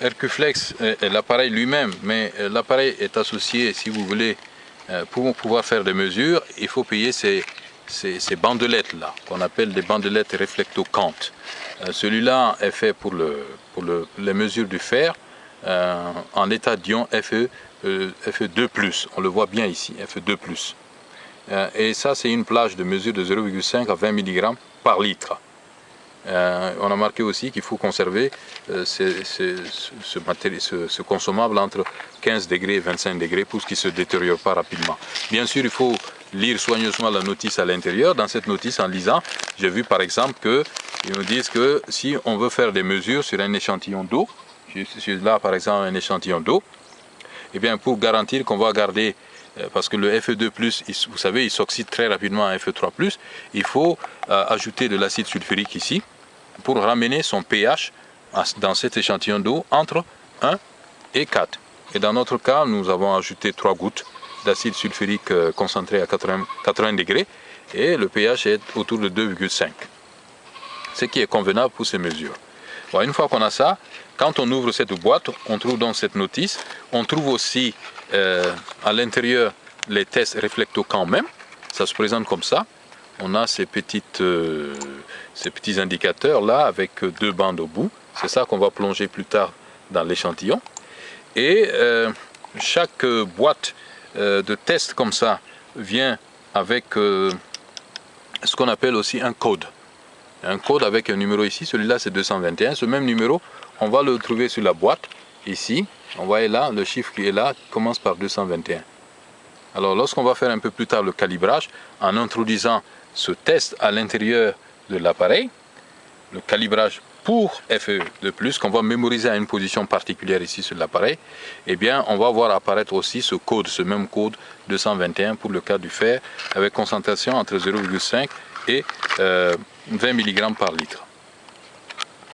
Hercuflex est l'appareil lui-même, mais l'appareil est associé, si vous voulez, pour pouvoir faire des mesures, il faut payer ces, bandelettes-là, qu'on appelle des bandelettes réflectocantes. Celui-là est fait pour, le, pour le, les mesures du fer en état d'ion FE, FE2+, on le voit bien ici, FE2+. et ça, c'est une plage de mesure de 0,5 à 20 mg par litre. Euh, on a marqué aussi qu'il faut conserver euh, ce, consommable entre 15 degrés et 25 degrés pour qu'il ne se détériore pas rapidement. Bien sûr, il faut lire soigneusement la notice à l'intérieur. Dans cette notice, en lisant, j'ai vu par exemple qu'ils nous disent que si on veut faire des mesures sur un échantillon d'eau, là par exemple un échantillon d'eau, eh bien pour garantir qu'on va garder euh, parce que le Fe2+, vous savez, il s'oxyde très rapidement à Fe3+, il faut ajouter de l'acide sulfurique ici, pour ramener son pH dans cet échantillon d'eau entre 1 et 4. Et dans notre cas, nous avons ajouté 3 gouttes d'acide sulfurique euh, concentré à 80, degrés et le pH est autour de 2,5. Ce qui est convenable pour ces mesures. une fois qu'on a ça, quand on ouvre cette boîte, on trouve dans cette notice, on trouve aussi euh, à l'intérieur les tests réflecto quand même. Ça se présente comme ça. On a ces petites... Euh, ces petits indicateurs là avec deux bandes au bout. C'est ça qu'on va plonger plus tard dans l'échantillon. Et euh, chaque boîte euh, de test comme ça vient avec ce qu'on appelle aussi un code. Un code avec un numéro ici, celui-là c'est 221. Ce même numéro, on va le trouver sur la boîte, ici. On voit là, le chiffre qui est là commence par 221. Alors lorsqu'on va faire un peu plus tard le calibrage, en introduisant ce test à l'intérieur de l'appareil, le calibrage pour FE de plus, qu'on va mémoriser à une position particulière ici sur l'appareil, eh bien, on va voir apparaître aussi ce code, ce même code 221 pour le cas du fer, avec concentration entre 0,5 et 20 euh, mg par litre.